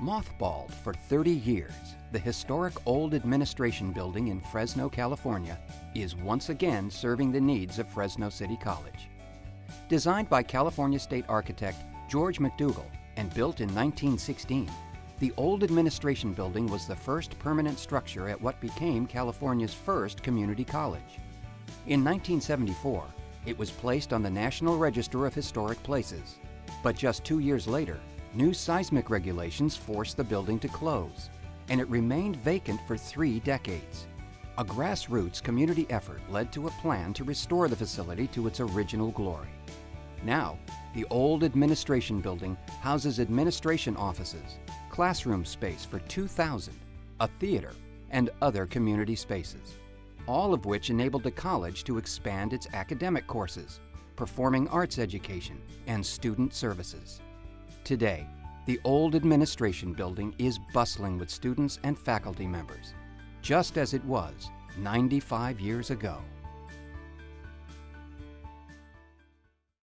Mothballed for 30 years, the historic old administration building in Fresno, California is once again serving the needs of Fresno City College. Designed by California state architect George McDougall and built in 1916, the old administration building was the first permanent structure at what became California's first community college. In 1974, it was placed on the National Register of Historic Places. But just two years later, new seismic regulations forced the building to close, and it remained vacant for three decades. A grassroots community effort led to a plan to restore the facility to its original glory. Now, the old administration building houses administration offices, classroom space for 2,000, a theater, and other community spaces, all of which enabled the college to expand its academic courses, performing arts education, and student services. Today, the old administration building is bustling with students and faculty members, just as it was 95 years ago.